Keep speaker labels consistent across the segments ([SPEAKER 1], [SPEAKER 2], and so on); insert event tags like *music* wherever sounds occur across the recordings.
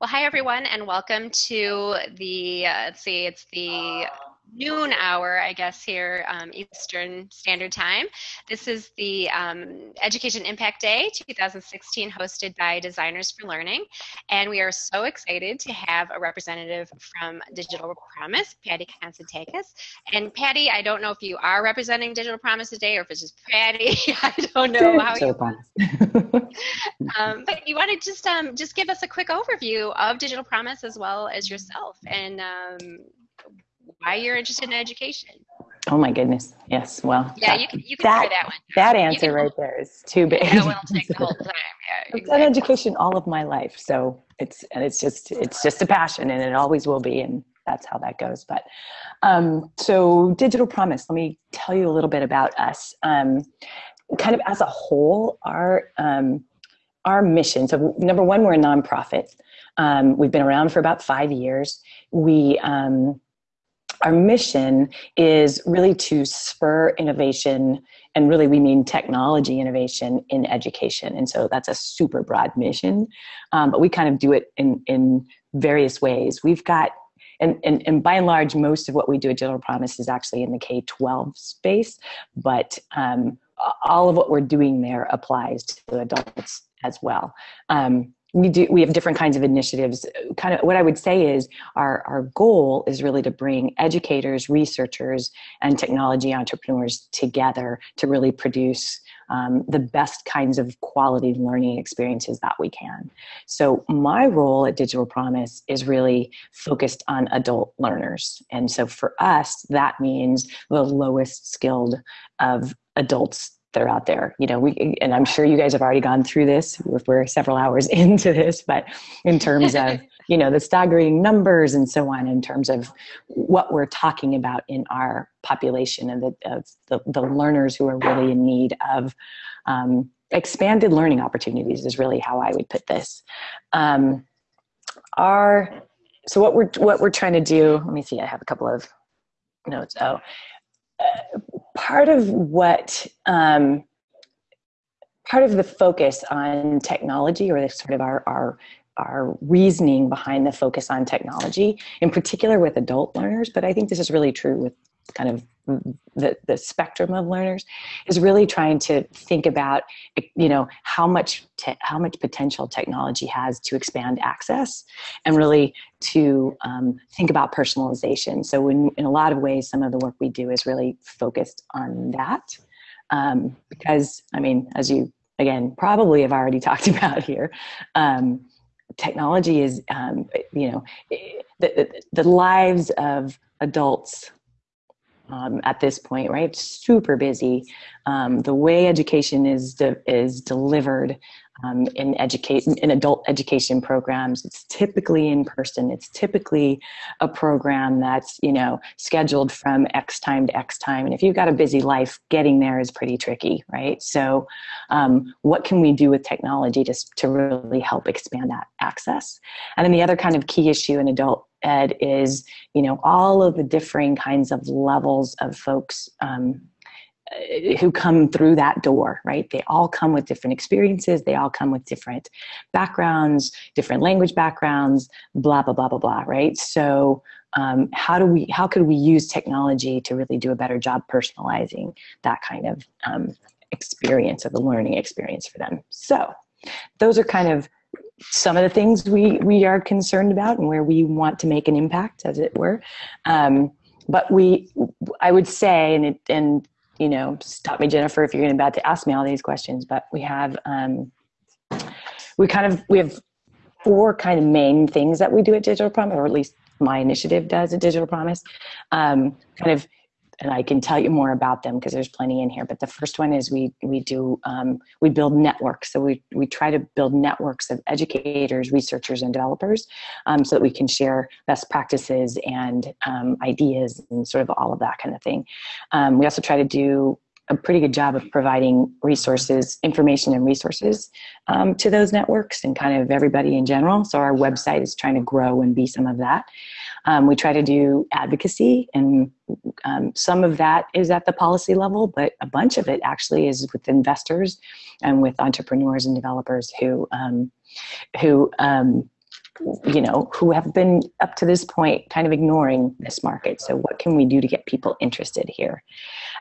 [SPEAKER 1] Well, hi everyone, and welcome to the, uh, let's see, it's the noon hour, I guess, here um, Eastern Standard Time. This is the um, Education Impact Day 2016 hosted by Designers for Learning. And we are so excited to have a representative from Digital Promise, Patty Constantakis. And Patty, I don't know if you are representing Digital Promise today or if it's just Patty. *laughs* I don't know how you. *laughs* um, but you want to just um, just give us a quick overview of Digital Promise as well as yourself and um, why you're interested in education.
[SPEAKER 2] Oh my goodness. Yes. Well,
[SPEAKER 1] yeah, that, you can, you can that, that one.
[SPEAKER 2] That answer can, right there is too big.
[SPEAKER 1] That will take the whole *laughs* time. Yeah,
[SPEAKER 2] exactly. I've done education all of my life. So it's, and it's just, it's just a passion and it always will be. And that's how that goes. But um, so digital promise, let me tell you a little bit about us. Um, kind of as a whole, our, um, our mission. So number one, we're a nonprofit. Um, we've been around for about five years. We, um, our mission is really to spur innovation and really we mean technology innovation in education. And so that's a super broad mission um, but we kind of do it in in various ways. We've got and, and, and by and large most of what we do at Digital promise is actually in the k-12 space but um, all of what we're doing there applies to adults as well. Um, we do we have different kinds of initiatives. Kind of what i would say is our our goal is really to bring educators researchers and technology entrepreneurs together to really produce um, the best kinds of quality learning experiences that we can. So my role at digital promise is really focused on adult learners. And so for us that means the lowest skilled of adults that are out there. You know, we and I'm sure you guys have already gone through this. We're several hours *laughs* into this, but in terms of *laughs* you know the staggering numbers and so on, in terms of what we're talking about in our population and the of the, the learners who are really in need of um, expanded learning opportunities is really how I would put this. Um, our so what we're what we're trying to do. Let me see. I have a couple of notes. Oh. Uh, part of what um, part of the focus on technology or the sort of our, our our reasoning behind the focus on technology in particular with adult learners but i think this is really true with kind of the, the spectrum of learners is really trying to think about you know how much how much potential technology has to expand access and really to um, think about personalization. So in, in a lot of ways some of the work we do is really focused on that um, because i mean as you again probably have already *laughs* talked about here um, technology is um, you know the, the lives of adults um, at this point, right? Super busy. Um, the way education is de- is delivered um, in education in adult education programs, it's typically in person. It's typically a program that's you know scheduled from X time to X time, and if you've got a busy life, getting there is pretty tricky, right? So, um, what can we do with technology to to really help expand that access? And then the other kind of key issue in adult ed is you know all of the differing kinds of levels of folks um, who come through that door right? They all come with different experiences. They all come with different backgrounds different language backgrounds blah blah blah blah blah right? So um, how do we how could we use technology to really do a better job personalizing that kind of um, experience of the learning experience for them? So those are kind of some of the things we we are concerned about and where we want to make an impact, as it were. Um, but we, I would say, and it, and you know, stop me, Jennifer, if you're about to ask me all these questions. But we have, um, we kind of we have four kind of main things that we do at Digital Promise, or at least my initiative does at Digital Promise. Um, kind of and I can tell you more about them because there's plenty in here. But the first one is we we do um, we build networks. So we we try to build networks of educators, researchers, and developers, um, so that we can share best practices and um, ideas and sort of all of that kind of thing. Um, we also try to do a pretty good job of providing resources, information and resources um, to those networks and kind of everybody in general. So our website is trying to grow and be some of that. Um, we try to do advocacy, and um, some of that is at the policy level, but a bunch of it actually is with investors and with entrepreneurs and developers who um, who um, you know, who have been up to this point kind of ignoring this market. So what can we do to get people interested here?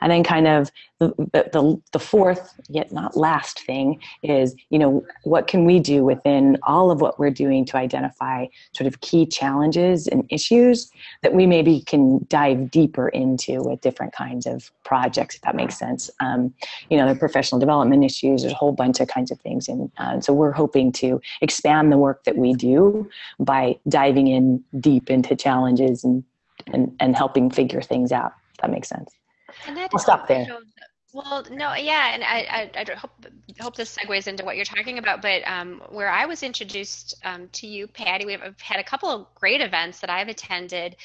[SPEAKER 2] And then kind of the, the, the fourth, yet not last thing is, you know, what can we do within all of what we're doing to identify sort of key challenges and issues that we maybe can dive deeper into with different kinds of projects, if that makes sense. Um, you know, the professional development issues, there's a whole bunch of kinds of things. And uh, so we're hoping to expand the work that we do by diving in deep into challenges and, and, and helping figure things out, if that makes sense. I'll stop there.
[SPEAKER 1] Well, no, yeah, and I, I, I, hope hope this segues into what you're talking about. But um, where I was introduced um, to you, Patty, we've had a couple of great events that I've attended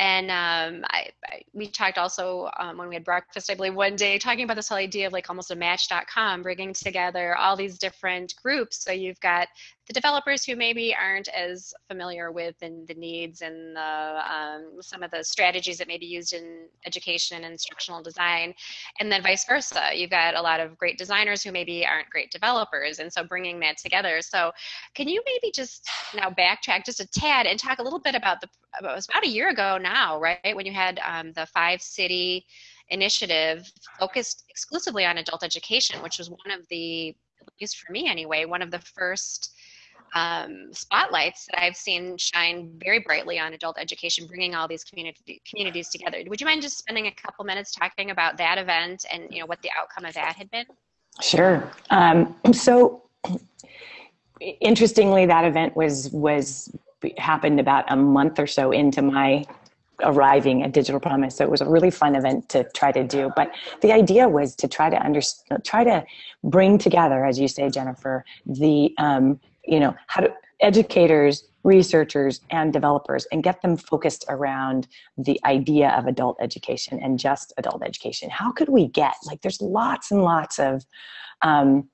[SPEAKER 1] and um, I, I, we talked also um, when we had breakfast, I believe, one day talking about this whole idea of like almost a match.com, bringing together all these different groups. So you've got the developers who maybe aren't as familiar with the, the needs and the, um, some of the strategies that may be used in education and instructional design, and then vice versa. You've got a lot of great designers who maybe aren't great developers, and so bringing that together. So, can you maybe just now backtrack just a tad and talk a little bit about the? It was about a year ago now, right, when you had um, the five city initiative focused exclusively on adult education, which was one of the, at least for me anyway, one of the first um, spotlights that I've seen shine very brightly on adult education, bringing all these community, communities together. Would you mind just spending a couple minutes talking about that event and you know what the outcome of that had been?
[SPEAKER 2] Sure. Um, so, interestingly, that event was was happened about a month or so into my arriving at Digital Promise. So it was a really fun event to try to do. But the idea was to try to understand, try to bring together, as you say, Jennifer, the um, you know how to educators researchers and developers and get them focused around the idea of adult education and just adult education. How could we get like there's lots and lots of um,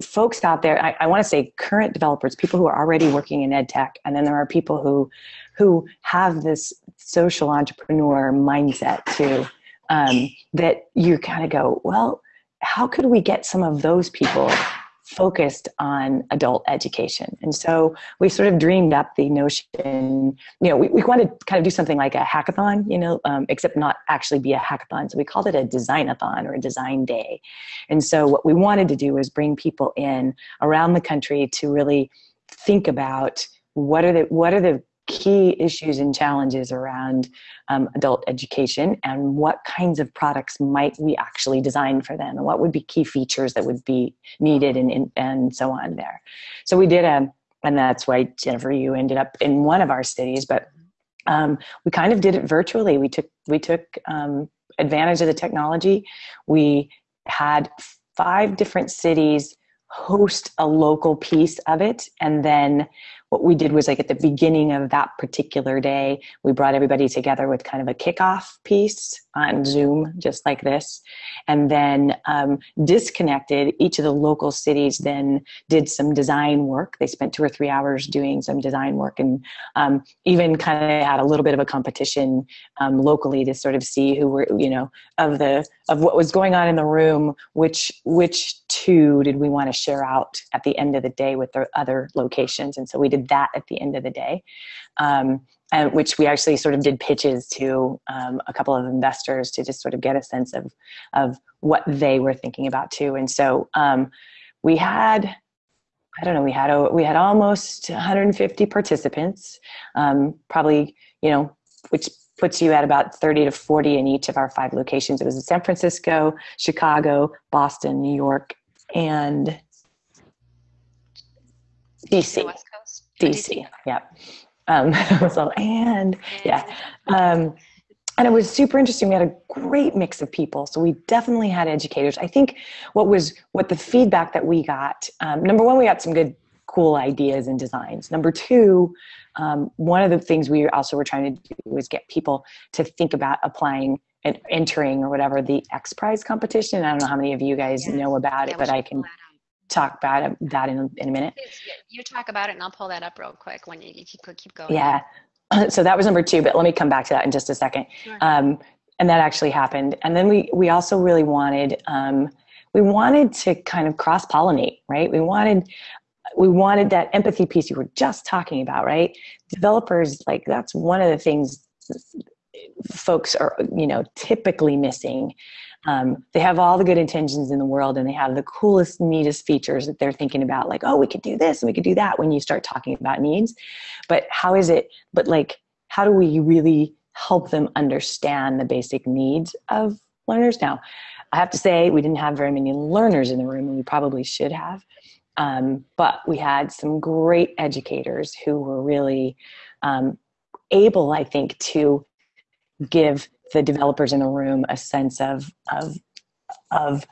[SPEAKER 2] folks out there I, I want to say current developers people who are already working in ed tech and then there are people who who have this social entrepreneur mindset too um, that you kind of go well how could we get some of those people focused on adult education. And so we sort of dreamed up the notion, you know, we, we wanted to kind of do something like a hackathon, you know, um, except not actually be a hackathon. So we called it a designathon or a design day. And so what we wanted to do was bring people in around the country to really think about what are the, what are the key issues and challenges around um, adult education and what kinds of products might we actually design for them and what would be key features that would be needed and, and, and so on there. So we did a, and that's why Jennifer, you ended up in one of our cities, but um, we kind of did it virtually. We took, we took um, advantage of the technology. We had five different cities host a local piece of it and then what we did was like at the beginning of that particular day, we brought everybody together with kind of a kickoff piece on Zoom, just like this, and then um, disconnected. Each of the local cities then did some design work. They spent two or three hours doing some design work, and um, even kind of had a little bit of a competition um, locally to sort of see who were, you know, of the of what was going on in the room, which which two did we want to share out at the end of the day with the other locations, and so we did that at the end of the day. And which we actually sort of did pitches to um, a couple of investors to just sort of get a sense of of what they were thinking about too. And so um, we had, I don't know, we had a, we had almost 150 participants, um, probably you know, which puts you at about 30 to 40 in each of our five locations. It was in San Francisco, Chicago, Boston, New York, and DC. DC. Yeah. Um, *laughs* so, and yeah. Um, and it was super interesting. We had a great mix of people. So we definitely had educators. I think what was, what the feedback that we got, um, number one, we got some good, cool ideas and designs. Number two, um, one of the things we also were trying to do was get people to think about applying and entering or whatever the X Prize competition. I don't know how many of you guys know about yeah, it, but I can talk about that in, in a minute.
[SPEAKER 1] You talk about it and I'll pull that up real quick when you, you keep, keep going.
[SPEAKER 2] Yeah. *clears throat* So that was number two, but let me come back to that in just a second. Sure. Um, and that actually happened. And then we, we also really wanted, um, we wanted to kind of cross pollinate, right? We wanted we wanted that empathy piece you were just talking about, right? Developers, like that's one of the things folks are, you know, typically missing. Um, they have all the good intentions in the world and they have the coolest, neatest features that they're thinking about, like, oh, we could do this and we could do that when you start talking about needs. But how is it, but like, how do we really help them understand the basic needs of learners? Now, I have to say, we didn't have very many learners in the room, and we probably should have. Um, but we had some great educators who were really um, able, I think, to give the developers in the room a sense of of of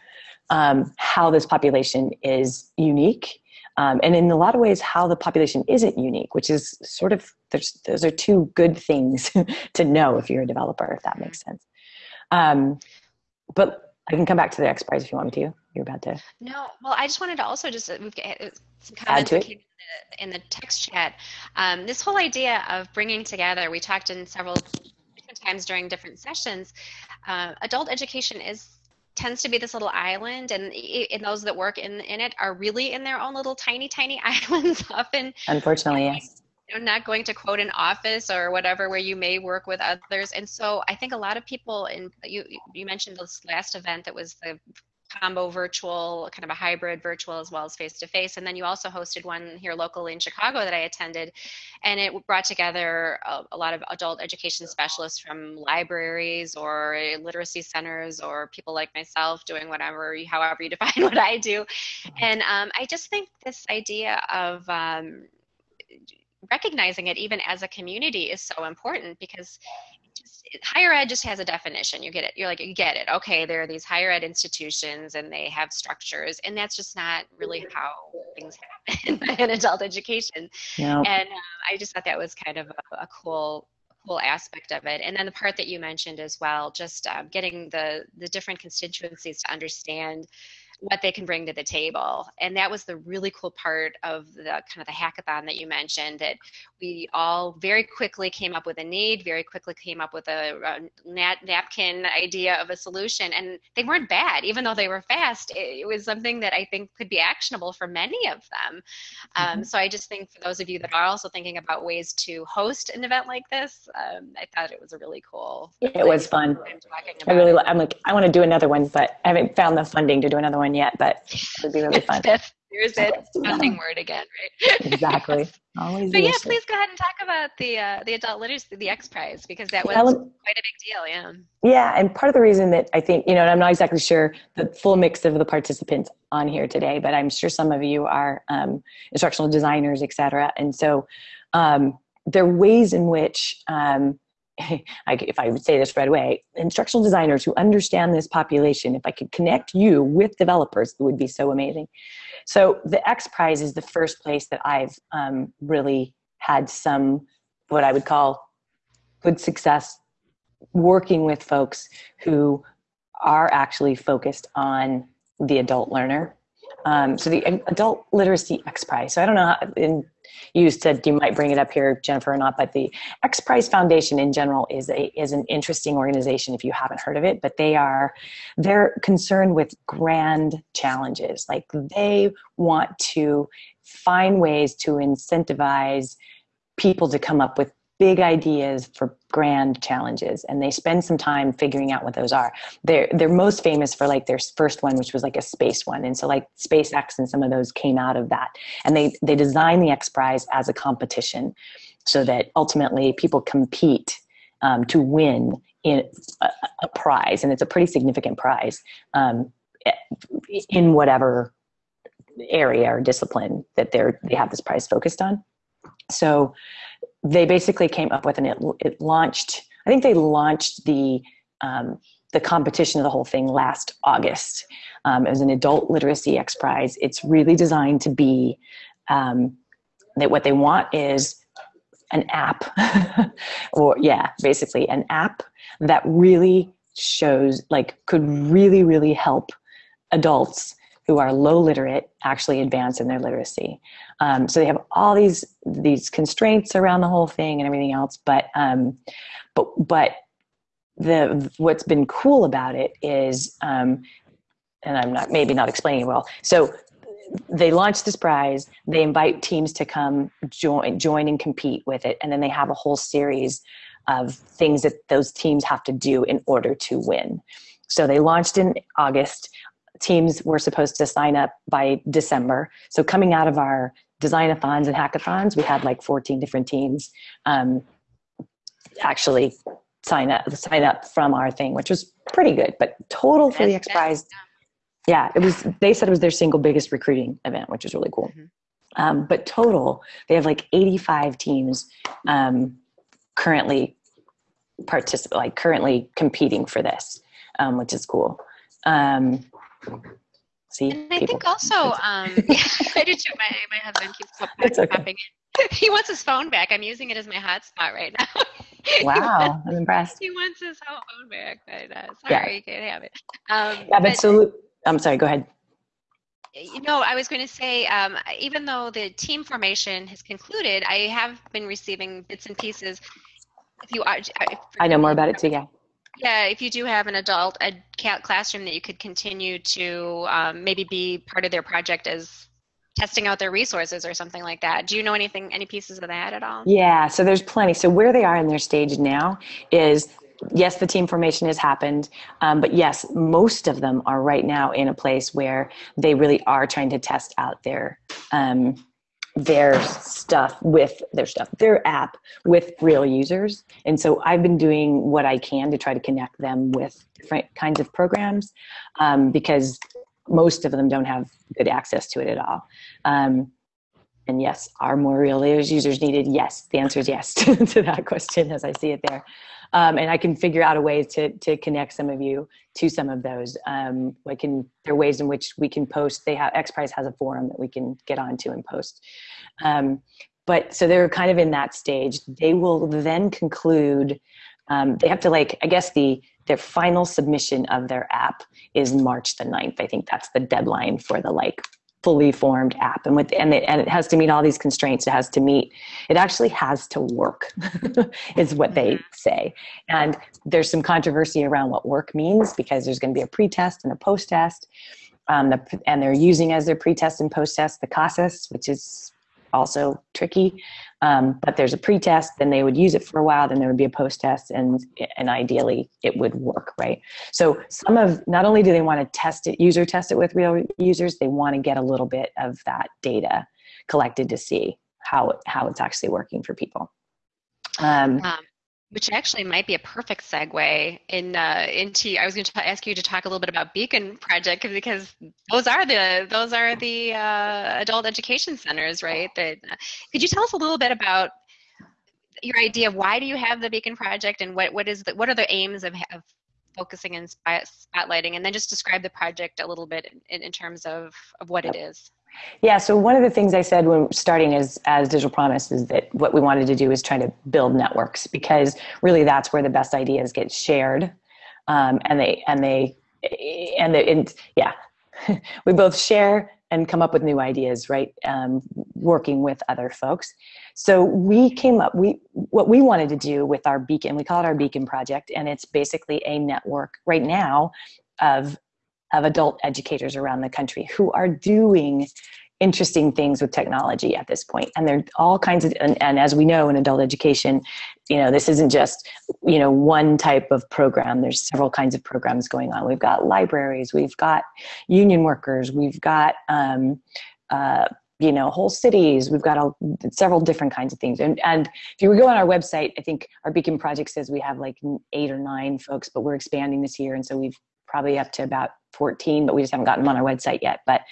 [SPEAKER 2] um, how this population is unique, um, and in a lot of ways, how the population isn't unique, which is sort of there's those are two good things *laughs* to know if you're a developer, if that makes sense. Um, but I can come back to the X Prize if you want me to. You're about to.
[SPEAKER 1] No, well, I just wanted to also just uh, we've got uh, some comments in the, in the text chat. Um, this whole idea of bringing together, we talked in several times during different sessions. Uh, adult education is tends to be this little island and, and those that work in, in it are really in their own little tiny tiny *laughs* islands often
[SPEAKER 2] unfortunately yes
[SPEAKER 1] you know, not going to quote an office or whatever where you may work with others and so i think a lot of people in you you mentioned this last event that was the combo virtual, kind of a hybrid virtual as well as face to face. And then you also hosted one here locally in Chicago that I attended, and it brought together a, a, lot of adult education specialists from libraries or literacy centers or people like myself doing whatever, however you *laughs* define what I do. And um, I just think this idea of um, recognizing it even as a community is so important because higher ed just has a definition. You get it. You're like, you get it. Okay, there are these higher ed institutions and they have structures, and that's just not really how things happen *laughs* in adult education. And um, I just thought that was kind of a, a cool cool aspect of it and then the part that you mentioned as well just um, getting the the different constituencies to understand what they can bring to the table. And that was the really cool part of the kind of the hackathon that you mentioned that we all very quickly came up with a need, very quickly came up with a, a nat- napkin idea of a solution. And they weren't bad, even though they were fast. It, it was something that I think could be actionable for many of them. Um, mm-hmm. so I just think for those of you that are also thinking about ways to host an event like this, um, I thought it was a really cool.
[SPEAKER 2] It was fun. I really, I'm like, I want to do another one, but I haven't found the funding to do another one yet, but it would be really fun.
[SPEAKER 1] That's, there's it, *laughs* funding word again,
[SPEAKER 2] right? exactly. *laughs* Always.
[SPEAKER 1] But yeah, please go ahead and talk about the uh, the adult literacy, the X Prize, because that was quite a big deal. Yeah.
[SPEAKER 2] Yeah, and part of the reason that I think you know, and I'm not exactly sure the full mix of the participants on here today, but I'm sure some of you are um, instructional designers, et cetera, and so um, there are ways in which um, *laughs* if I would say this right away, instructional designers who understand this population, if I could connect you with developers, it would be so amazing. So the X Prize is the first place that I've um, really had some, what I would call good success working with folks who are actually focused on the adult learner. Um, so the Adult Literacy X Prize. So I don't know, how, in you said you might bring it up here, Jennifer, or not, but the X Prize Foundation in general is a is an interesting organization if you haven't heard of it. But they are they're concerned with grand challenges. Like they want to find ways to incentivize people to come up with big ideas for grand challenges and they spend some time figuring out what those are. They're they're most famous for like their first one which was like a space one and so like spacex and some of those came out of that. And they they designed the x prize as a competition so that ultimately people compete um, to win in a, a, prize and it's a pretty significant prize um, in whatever area or discipline that they're they have this prize focused on. So they basically came up with and it, it launched i think they launched the um, the competition of the whole thing last august. Um, it was an adult literacy x prize. It's really designed to be um, that what they want is an app *laughs* or yeah basically an app that really shows like could really really help adults who are low literate actually advance in their literacy. Um, so they have all these these constraints around the whole thing and everything else. But um, but but the what's been cool about it is, um, and I'm not maybe not explaining it well. So they launch this prize they invite teams to come join join and compete with it and then they have a whole series of things that those teams have to do in order to win so they launched in august teams were supposed to sign up by december. So coming out of our designathons and hackathons we had like 14 different teams um, actually sign up sign up from our thing which was pretty good but total for the x prize yeah it was they said it was their single biggest recruiting event which is really cool. Mm-hmm. um, but total they have like 85 teams um, currently participate like currently competing for this um, which is cool. Um,
[SPEAKER 1] see and i think also um, yeah, *laughs* i do too my, my husband keeps *laughs* popping okay. in *laughs* he wants his phone back i'm using it as my hotspot right now
[SPEAKER 2] wow i'm impressed
[SPEAKER 1] he wants his phone back but uh, sorry yeah. you can't have it
[SPEAKER 2] um, yeah but, but so I'm sorry, go ahead.
[SPEAKER 1] You know, I was going to say, um, even though the team formation has concluded, I have been receiving bits and pieces. If you are, if
[SPEAKER 2] I know more about it too. Yeah.
[SPEAKER 1] Yeah, if you do have an adult ed classroom that you could continue to um, maybe be part of their project as testing out their resources or something like that. Do you know anything, any pieces of that at all?
[SPEAKER 2] Yeah, so there's plenty. So where they are in their stage now is yes, the team formation has happened, um, but yes, most of them are right now in a place where they really are trying to test out their um, their stuff with their stuff, their app with real users. And so I've been doing what I can to try to connect them with different kinds of programs um, because most of them don't have good access to it at all. Um, and yes, are more real users needed? Yes, the answer is yes *laughs* to that question as I see it there um, and I can figure out a way to to connect some of you to some of those. Um, can there are ways in which we can post. They have X Prize has a forum that we can get onto and post. Um, but so they're kind of in that stage. They will then conclude. Um, they have to like I guess the their final submission of their app is March the 9th. I think that's the deadline for the like fully formed app. And with and it, and it has to meet all these constraints. It has to meet it actually has to work *laughs* is what they say. And there's some controversy around what work means because there's going to be a pre-test and a post-test. Um, the, and they're using as their pre-test and post-test the CASAS, which is also tricky. Um, but there's a pre-test, then they would use it for a while, then there would be a post-test, and and ideally it would work, right? So some of not only do they want to test it, user test it with real users, they want to get a little bit of that data collected to see how how it's actually working for people.
[SPEAKER 1] Um, um, which actually might be a perfect segue in uh, into. I was going to ask you to talk a little bit about Beacon Project because those are the those are the uh, adult education centers, right? That uh, could you tell us a little bit about your idea of why do you have the Beacon Project and what what is the what are the aims of, of focusing and spotlighting, and then just describe the project a little bit in, in terms of of what it is.
[SPEAKER 2] Yeah, so one of the things I said when starting as, as Digital Promise is that what we wanted to do is try to build networks because really that's where the best ideas get shared. Um, and they, and they, and, they, and yeah, *laughs* we both share and come up with new ideas, right? Um, working with other folks. So we came up, we, what we wanted to do with our Beacon, we call it our Beacon Project, and it's basically a network right now of of adult educators around the country who are doing interesting things with technology at this point. And there are all kinds of and, and, as we know in adult education you know this isn't just you know one type of program. There's several kinds of programs going on. We've got libraries we've got union workers we've got um, uh, you know whole cities. We've got a, several different kinds of things. And, and if you go on our website i think our beacon project says we have like eight or nine folks but we're expanding this year. And so we've probably up to about 14, but we just haven't gotten them on our website yet. But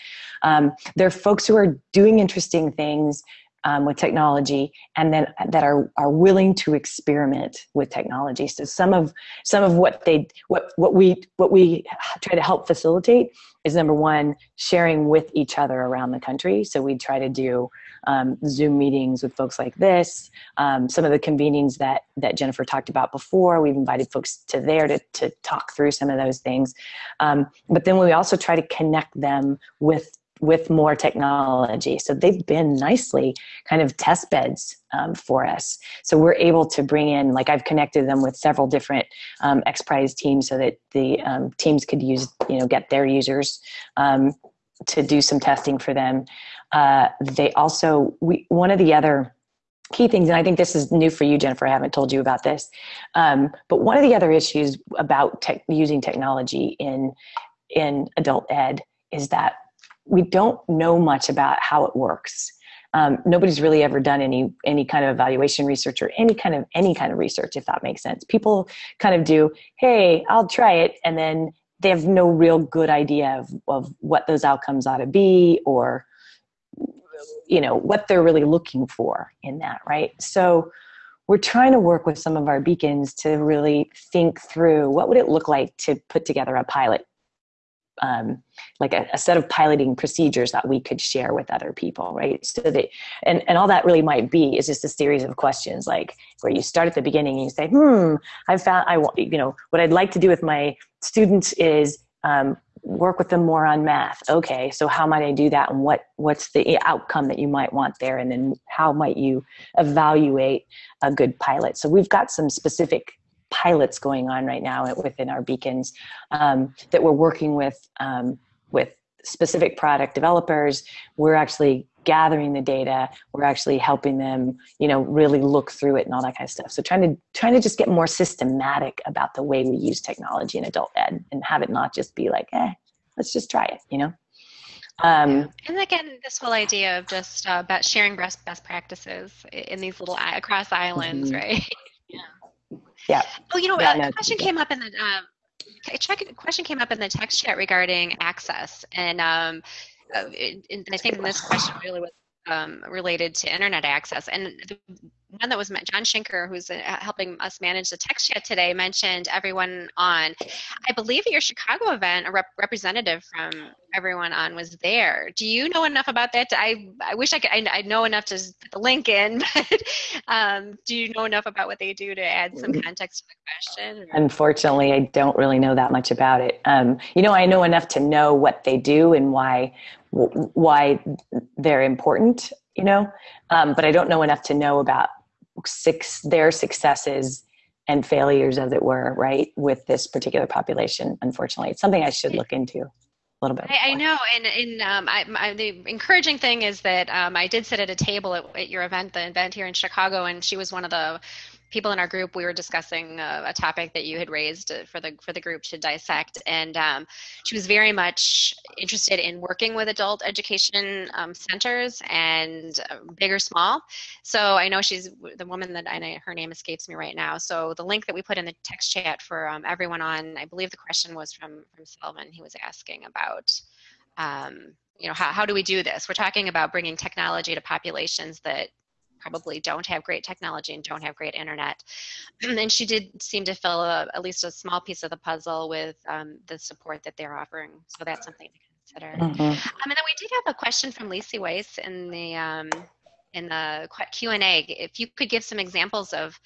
[SPEAKER 2] um, there are folks who are doing interesting things um, with technology and then that are are willing to experiment with technology so some of some of what they what what we what we try to help facilitate is number one sharing with each other around the country so we try to do um, zoom meetings with folks like this um, some of the convenings that that jennifer talked about before we've invited folks to there to, to talk through some of those things um, but then we also try to connect them with with more technology. So they've been nicely kind of test beds um, for us. So we're able to bring in, like I've connected them with several different um, X Prize teams so that the um, teams could use, you know, get their users um, to do some testing for them. Uh, they also we one of the other key things, and I think this is new for you, Jennifer. I haven't told you about this, um, but one of the other issues about tech, using technology in in adult ed is that we don't know much about how it works. Um, nobody's really ever done any any kind of evaluation research or any kind of any kind of research, if that makes sense. People kind of do, hey, I'll try it, and then they have no real good idea of, of what those outcomes ought to be or you know what they're really looking for in that right? So we're trying to work with some of our beacons to really think through what would it look like to put together a pilot um, like a, a, set of piloting procedures that we could share with other people right? So that and, and all that really might be is just a series of questions like where you start at the beginning and you say hmm i found i want you know what i'd like to do with my students is um, work with them more on math. Okay so how might i do that? And what what's the outcome that you might want there? And then how might you evaluate a good pilot? So we've got some specific pilots going on right now within our beacons um, that we're working with um, with specific product developers we're actually gathering the data we're actually helping them you know really look through it and all that kind of stuff so trying to trying to just get more systematic about the way we use technology in adult ed and have it not just be like eh let's just try it you know
[SPEAKER 1] um, and again, this whole idea of just uh, about sharing best best practices in these little across islands, mm-hmm. right? *laughs*
[SPEAKER 2] yeah. Yeah.
[SPEAKER 1] Oh, you know, yeah, a no, question came up in the um, check. question came up in the text chat regarding access, and um, uh, and I think this question really was um, related to internet access. And the one that was John Schinker, who's uh, helping us manage the text chat today, mentioned EveryoneOn. I believe at your Chicago event, a rep- representative from EveryoneOn was there. Do you know enough about that? I I wish I could. I, I know enough to put the link in, *laughs* but um, do you know enough about what they do to add some context to the question?
[SPEAKER 2] Unfortunately, I don't really know that much about it. Um, you know, I know enough to know what they do and why why they're important. You know, um, but I don't know enough to know about six their successes and failures, as it were, right, with this particular population. Unfortunately, it's something I should look into a little bit.
[SPEAKER 1] I, I know, and, and um, I, I, the encouraging thing is that um, I did sit at a table at, at, your event, the event here in Chicago, and she was one of the people in our group, we were discussing a, a topic that you had raised uh, for the for the group to dissect, and um, she was very much interested in working with adult education um, centers and uh, big or small. So I know she's the woman that I know her name escapes me right now. So the link that we put in the text chat for um, EveryoneOn, I believe the question was from from Sylvan. He was asking about. Um, you know, how, how do we do this? We're talking about bringing technology to populations that probably don't have great technology and don't have great internet. *clears throat* and she did seem to fill a, at least a small piece of the puzzle with um, the support that they're offering. So that's something to consider. Mm-hmm. Um, and then we did have a question from Lacey Weiss in the um, in the Q and A. If you could give some examples of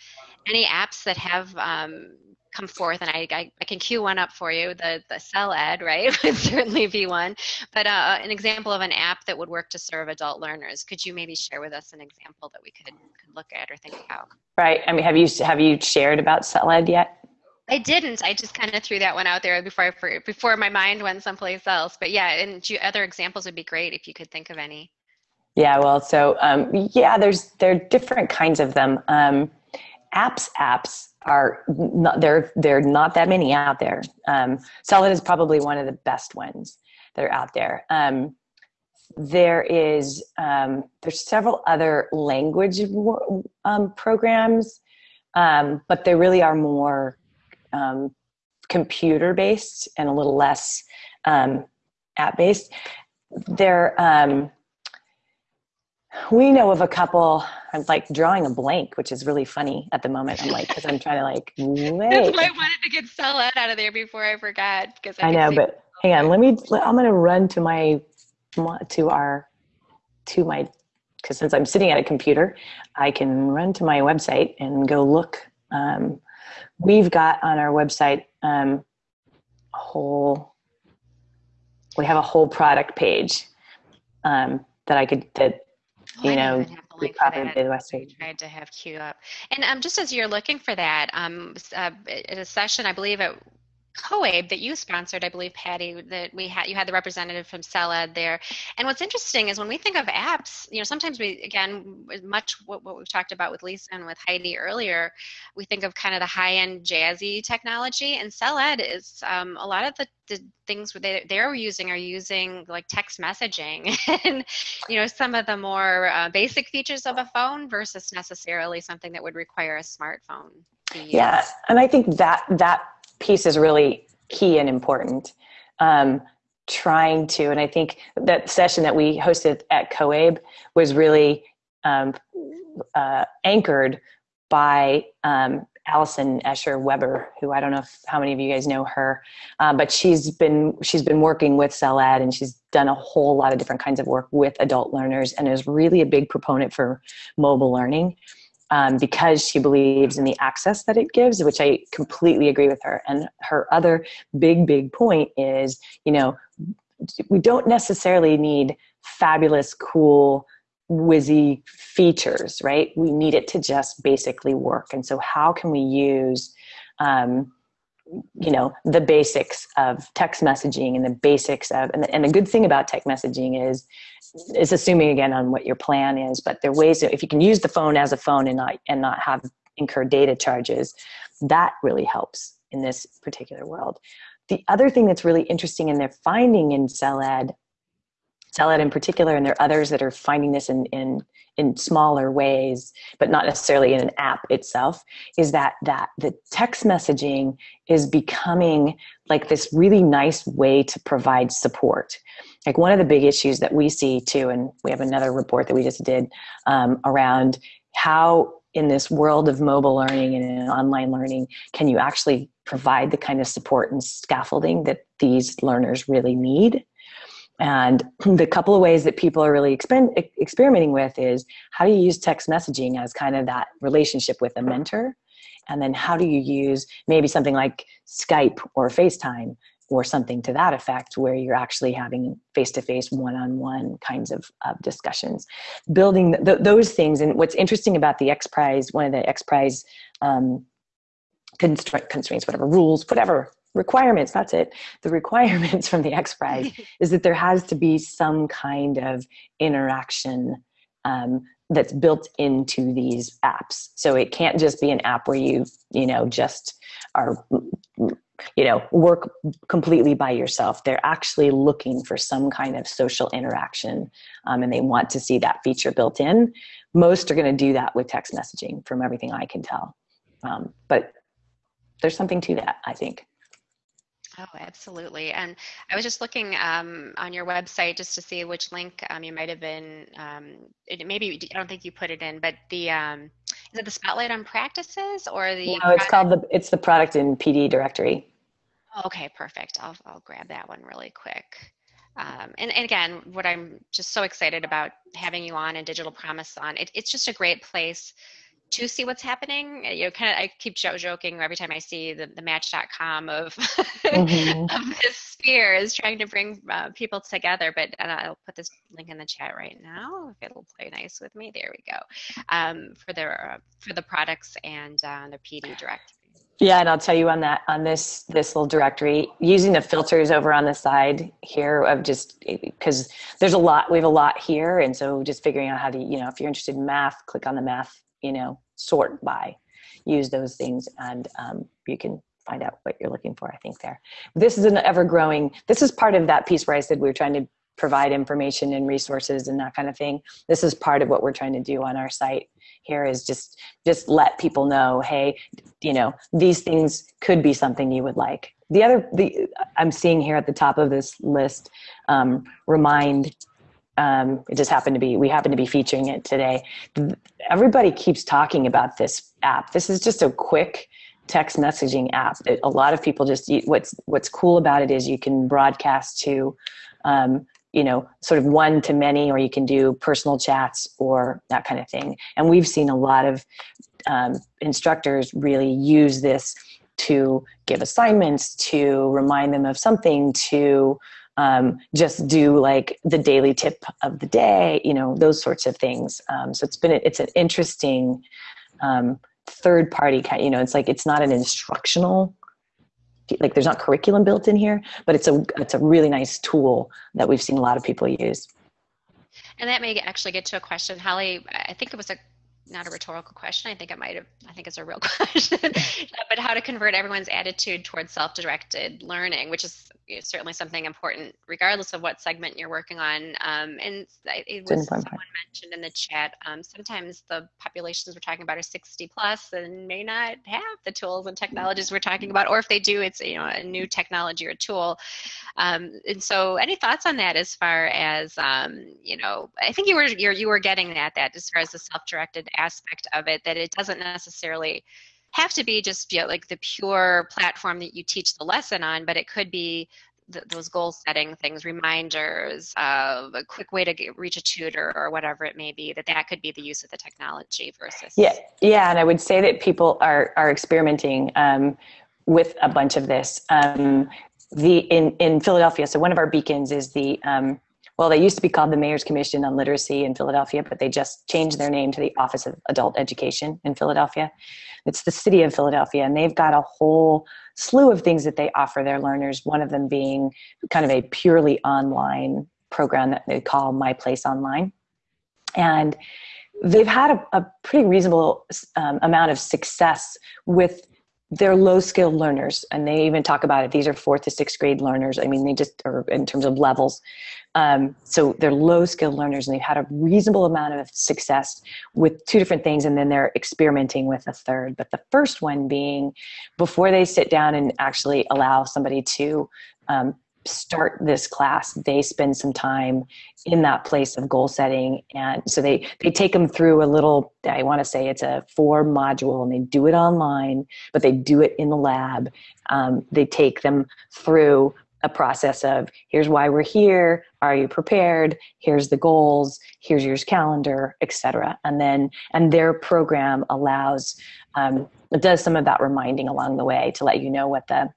[SPEAKER 1] any apps that have um, come forth, and I, I, I, can cue one up for you. The the CellEd, right, *laughs* would certainly be one. But uh, an example of an app that would work to serve adult learners. Could you maybe share with us an example that we could, could look at or think about?
[SPEAKER 2] Right. I mean, have you have you shared about CellEd yet?
[SPEAKER 1] I didn't. I just kind of threw that one out there before I, before my mind went someplace else. But yeah, and other examples would be great if you could think of any.
[SPEAKER 2] Yeah. Well, so um, yeah, there's there are different kinds of them. Um, apps, apps are not there are not that many out there. Um, CellEd is probably one of the best ones that are out there. Um, there is um, there's several other language um, programs um, but they really are more um, computer based and a little less app based they're we know of a couple i'm like drawing a blank which is really funny at the moment. I'm like because i'm trying to like wait *laughs*
[SPEAKER 1] that's why i wanted to get CellEd out of there before i forgot because
[SPEAKER 2] i, I know but hang on let me i'm going to run to my to our to my because since i'm sitting at a computer i can run to my website and go look um, we've got on our website um, a whole we have a whole product page um, that i could that you oh, know, we probably
[SPEAKER 1] did West Page. Tried to have queue up, and um, just as you're looking for that, um, uh, at a session, I believe at COABE that you sponsored, I believe, Patty, that we had you had the representative from CellEd there. And what's interesting is when we think of apps, you know, sometimes we again much what, what we've talked about with Lisa and with Heidi earlier, we think of kind of the high-end jazzy technology, and CellEd is um, a lot of the, the things they, they're using are using like text messaging *laughs* and you know some of the more uh, basic features of a phone versus necessarily something that would require a smartphone.
[SPEAKER 2] Yeah, and I think that that piece is really key and important. Um, trying to, and I think that session that we hosted at COABE was really um, uh, anchored by um, Alison Ascher Webber, who I don't know if, how many of you guys know her, uh, but she's been she's been working with CellEd and she's done a whole lot of different kinds of work with adult learners and is really a big proponent for mobile learning um, because she believes in the access that it gives, which I completely agree with her. And her other big, big point is, you know, we don't necessarily need fabulous, cool, whizzy features, right? We need it to just basically work. And so, how can we use, um, you know, the basics of text messaging and the basics of, and the, and the good thing about text messaging is is assuming again on what your plan is, but there are ways that if you can use the phone as a phone and not and not have incur data charges, that really helps in this particular world. The other thing that's really interesting and they're finding in CellEd, CellEd in particular, and there are others that are finding this in, in, in smaller ways, but not necessarily in an app itself, is that, that the text messaging is becoming like this really nice way to provide support. Like one of the big issues that we see too and we have another report that we just did um, around how in this world of mobile learning and online learning can you actually provide the kind of support and scaffolding that these learners really need and the couple of ways that people are really exper- experimenting with is how do you use text messaging as kind of that relationship with a mentor? And then how do you use maybe something like skype or facetime or something to that effect where you're actually having face-to-face one-on-one kinds of, of discussions? Building th- those things. And what's interesting about the x prize one of the x prize um, constra- constraints whatever rules whatever requirements that's it. The requirements *laughs* from the x prize *laughs* is that there has to be some kind of interaction um, that's built into these apps. So it can't just be an app where you you know just are you know work completely by yourself. They're actually looking for some kind of social interaction um, and they want to see that feature built in. Most are going to do that with text messaging from everything i can tell. Um, but there's something to that i think
[SPEAKER 1] Oh, absolutely. And I was just looking um, on your website just to see which link um, you might have been. Um, it, maybe I don't think you put it in, but the um, is it the spotlight on practices or the?
[SPEAKER 2] No, it's called the it's the product in PD directory.
[SPEAKER 1] Oh, okay, perfect. I'll I'll grab that one really quick. Um, and, and, again, what I'm just so excited about having you on and Digital Promise on, it, it's just a great place to see what's happening. You know, kind of, I keep joking every time I see the, the Match.com of, mm-hmm. *laughs* of this sphere is trying to bring uh, people together. But and I'll put this link in the chat right now if it'll play nice with me. There we go. Um, for the uh, for the products and uh, the PD directory.
[SPEAKER 2] Yeah, and I'll tell you on that on this this little directory using the filters over on the side here of just because there's a lot we have a lot here, and so just figuring out how to you know if you're interested in math, click on the math you know sort by use those things and um, you can find out what you're looking for i think there. This is an ever growing this is part of that piece where i said we are trying to provide information and resources and that kind of thing. This is part of what we're trying to do on our site here is just just let people know hey you know these things could be something you would like. The other the i'm seeing here at the top of this list um, remind um, it just happened to be we happen to be featuring it today. Everybody keeps talking about this app. This is just a quick text messaging app it, a lot of people just what's what's cool about it is you can broadcast to um, you know sort of one to many or you can do personal chats or that kind of thing. And we've seen a lot of um, instructors really use this to give assignments to remind them of something to um, just do like the daily tip of the day, you know, those sorts of things. Um, so it's been, it's an interesting um, third party kind, you know, it's like, it's not an instructional like there's not curriculum built in here, but it's a it's a really nice tool that we've seen a lot of people use.
[SPEAKER 1] And that may actually get to a question, Holly. I think it was a not a rhetorical question. I think it might have, I think it's a real *laughs* question, but how to convert everyone's attitude towards self directed learning, which is certainly something important, regardless of what segment you're working on. Um, and it was someone mentioned in the chat. Um, sometimes the populations we're talking about are 60 plus and may not have the tools and technologies we're talking about, or if they do, it's you know a new technology or tool. Um, and so, any thoughts on that as far as um, you know? I think you were you're, you were getting at that as far as the self directed aspect of it that it doesn't necessarily have to be just you know, like the pure platform that you teach the lesson on, but it could be th- those goal setting things, reminders, uh, a quick way to get, reach a tutor or whatever it may be. That that could be the use of the technology versus.
[SPEAKER 2] Yeah, yeah, and I would say that people are are experimenting um, with a bunch of this. Um, the in in Philadelphia, so one of our beacons is the um, well, they used to be called the Mayor's Commission on Literacy in Philadelphia, but they just changed their name to the Office of Adult Education in Philadelphia. It's the city of Philadelphia, and they've got a whole slew of things that they offer their learners, one of them being kind of a purely online program that they call My Place Online. And they've had a, a pretty reasonable um, amount of success with they're low skilled learners and they even talk about it these are fourth to sixth grade learners i mean they just are in terms of levels um, so they're low skilled learners and they've had a reasonable amount of success with two different things. And then they're experimenting with a third. But the first one being before they sit down and actually allow somebody to um, start this class they spend some time in that place of goal setting. And so they they take them through a little i want to say it's a four module and they do it online but they do it in the lab. Um, they take them through a process of here's why we're here are you prepared here's the goals here's your calendar etc and then and their program allows um, it does some of that reminding along the way to let you know what the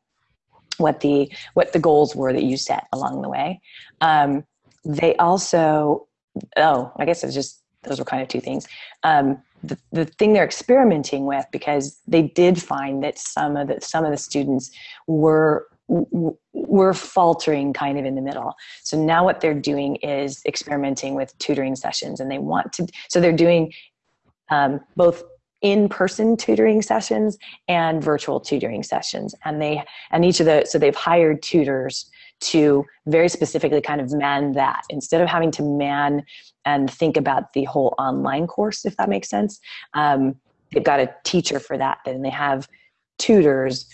[SPEAKER 2] what the what the goals were that you set along the way. Um, they also, oh, I guess it's just those were kind of two things. Um, the, the thing they're experimenting with because they did find that some of the some of the students were were faltering kind of in the middle. So now what they're doing is experimenting with tutoring sessions, and they want to. So they're doing um, both in-person tutoring sessions and virtual tutoring sessions and they and each of the so they've hired tutors to very specifically kind of man that instead of having to man and think about the whole online course if that makes sense um, they've got a teacher for that and they have tutors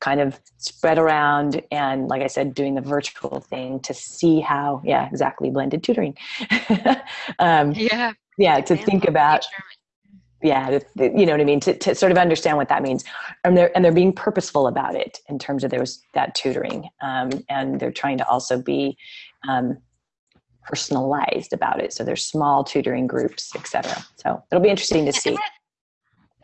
[SPEAKER 2] kind of spread around and like i said doing the virtual thing to see how yeah exactly blended tutoring. *laughs*
[SPEAKER 1] Um, yeah.
[SPEAKER 2] yeah to think about yeah you know what i mean? To, to sort of understand what that means. And they're and they're being purposeful about it in terms of those that tutoring um, and they're trying to also be um, personalized about it. So there's small tutoring groups etc so it'll be interesting to see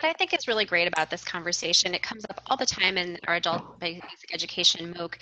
[SPEAKER 1] what I think is really great about this conversation, it comes up all the time in our adult basic education MOOC.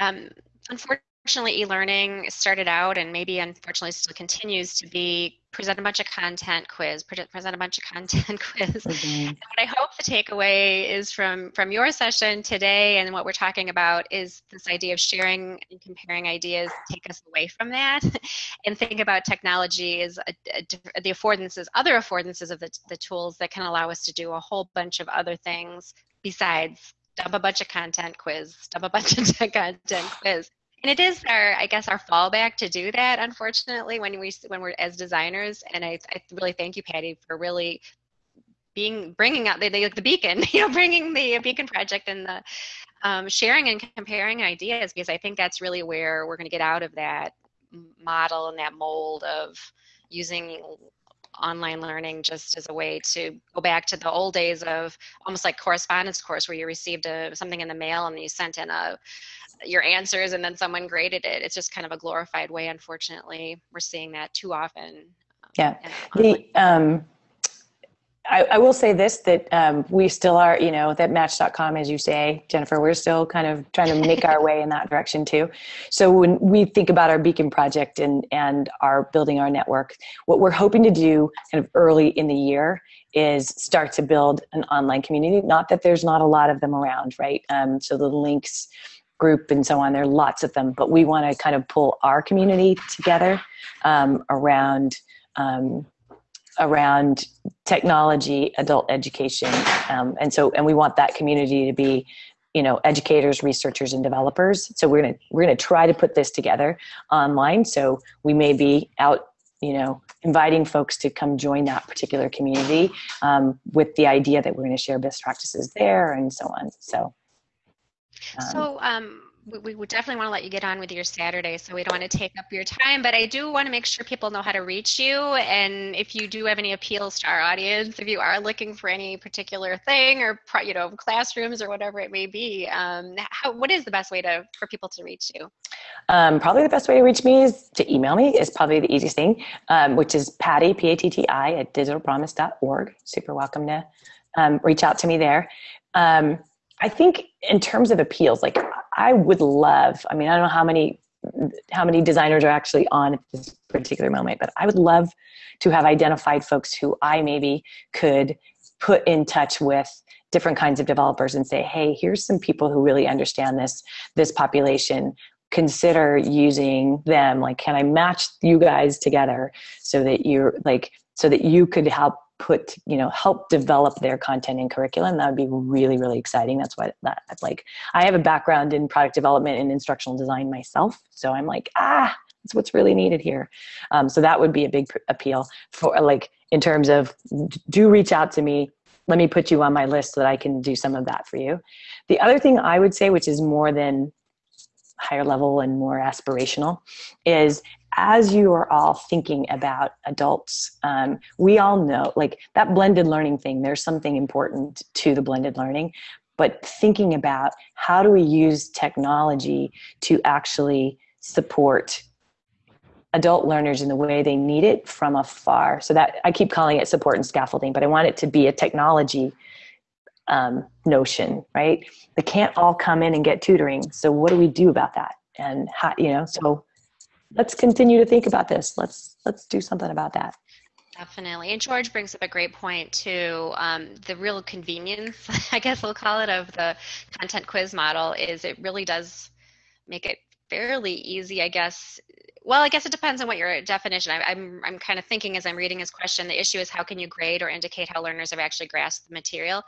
[SPEAKER 1] Um, unfortunately, unfortunately, e-learning started out and maybe unfortunately still continues to be present a bunch of content quiz, present a bunch of content *laughs* quiz. Mm-hmm. what I hope the takeaway is from from your session today and what we're talking about is this idea of sharing and comparing ideas, take us away from that, *laughs* and think about technology as a, a, the affordances, other affordances of the, the tools that can allow us to do a whole bunch of other things besides dump a bunch of content quiz, dump a bunch of *laughs* content quiz and it is our i guess our fallback to do that unfortunately when we when we're as designers and i, I really thank you patti for really being bringing out the, the, the beacon *laughs* you know bringing the beacon project and the um, sharing and comparing ideas because i think that's really where we're going to get out of that model and that mold of using online learning just as a way to go back to the old days of almost like correspondence course where you received a, something in the mail and you sent in a your answers and then someone graded it. It's just kind of a glorified way. Unfortunately, we're seeing that too often.
[SPEAKER 2] Yeah. The um, I, I, will say this that um, we still are, you know, that match.com, as you say, Jennifer, we're still kind of trying to make our *laughs* way in that direction too. So when we think about our Beacon project and, and our building our network, what we're hoping to do kind of early in the year is start to build an online community. Not that there's not a lot of them around, right? Um, so the LINCS group and so on, there are lots of them, but we want to kind of pull our community together um, around um, around technology, adult education, um, and so and we want that community to be, you know, educators, researchers, and developers. So we're gonna we're gonna try to put this together online. So we may be out, you know, inviting folks to come join that particular community um, with the idea that we're going to share best practices there and so on. So.
[SPEAKER 1] Um, so um, we, would definitely want to let you get on with your Saturday, so we don't want to take up your time. But I do want to make sure people know how to reach you, and if you do have any appeals to our audience, if you are looking for any particular thing, or you know, classrooms or whatever it may be, um, how, what is the best way to for people to reach you?
[SPEAKER 2] Um, probably the best way to reach me is to email me. Is probably the easiest thing, um, which is Patti P A T T I at digitalpromise.org. Super welcome to um, reach out to me there. Um, I think in terms of appeals, like I would love, I mean, I don't know how many how many designers are actually on at this particular moment, but I would love to have identified folks who I maybe could put in touch with different kinds of developers and say, hey, here's some people who really understand this this population. Consider using them. Like, can I match you guys together so that you're like so that you could help put you know help develop their content and curriculum that would be really really exciting. That's what that like i have a background in product development and instructional design myself so i'm like ah that's what's really needed here. Um, so that would be a big appeal for like in terms of do reach out to me. Let me put you on my list so that i can do some of that for you. The other thing i would say which is more than higher level and more aspirational is as you are all thinking about adults, um, we all know like that blended learning thing, there's something important to the blended learning, but thinking about how do we use technology to actually support adult learners in the way they need it from afar. So that I keep calling it support and scaffolding, but I want it to be a technology um, notion, right? They can't all come in and get tutoring. So what do we do about that? And how, you know, so let's continue to think about this. Let's let's do something about that.
[SPEAKER 1] Definitely. And George brings up a great point too. Um, the real convenience, *laughs* I guess we'll call it, of the content quiz model is it really does make it fairly easy, I guess. Well, I guess it depends on what your definition. I, I'm I'm kind of thinking as I'm reading his question. The issue is how can you grade or indicate how learners have actually grasped the material?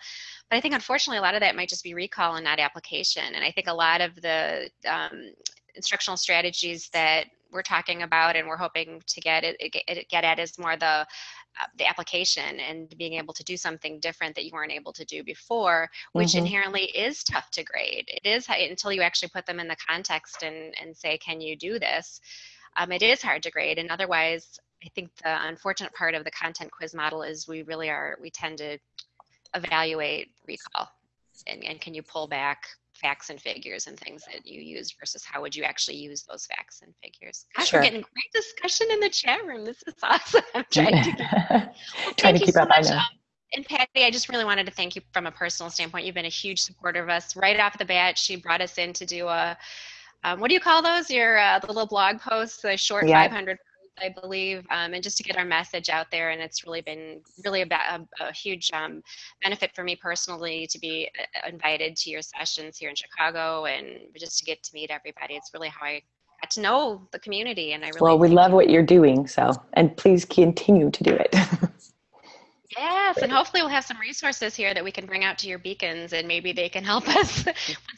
[SPEAKER 1] But I think unfortunately a lot of that might just be recall and not application. And I think a lot of the um, instructional strategies that we're talking about and we're hoping to get it, get at is more the uh, the application and being able to do something different that you weren't able to do before, which mm-hmm. inherently is tough to grade. It is until you actually put them in the context and, and say, can you do this? Um, it is hard to grade. And otherwise, I think the unfortunate part of the content quiz model is we really are, we tend to evaluate recall. And, and can you pull back facts and figures and things that you use versus how would you actually use those facts and figures. Gosh, sure. we're getting great discussion in the chat room. This is awesome. *laughs* I'm trying to, well, *laughs* trying to keep so up. Much. I know. Um, and Patti, I just really wanted to thank you from a personal standpoint. You've been a huge supporter of us right off the bat. She brought us in to do a, um, what do you call those? Your uh, the little blog posts, the short yeah. 500 I believe, um, and just to get our message out there. And it's really been really a, a, a huge um, benefit for me personally to be uh, invited to your sessions here in Chicago and just to get to meet everybody. It's really how I got to know the community. And I really
[SPEAKER 2] well, we love what you're doing. So, and please continue to do it. *laughs*
[SPEAKER 1] Yes, and hopefully we'll have some resources here that we can bring out to your beacons, and maybe they can help *laughs* us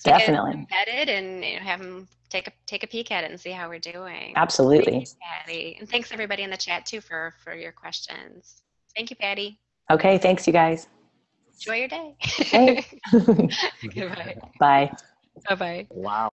[SPEAKER 2] definitely
[SPEAKER 1] embedded and you know, have them take a take a peek at it and see how we're doing.
[SPEAKER 2] Absolutely,
[SPEAKER 1] you, Patti, and thanks everybody in the chat too for for your questions. Thank you, Patti.
[SPEAKER 2] Okay, thanks you guys.
[SPEAKER 1] Enjoy your day. *laughs* *laughs*
[SPEAKER 2] Goodbye. Bye.
[SPEAKER 1] Bye bye.
[SPEAKER 3] Wow.